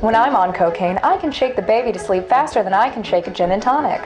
When I'm on cocaine, I can shake the baby to sleep faster than I can shake a gin and tonic.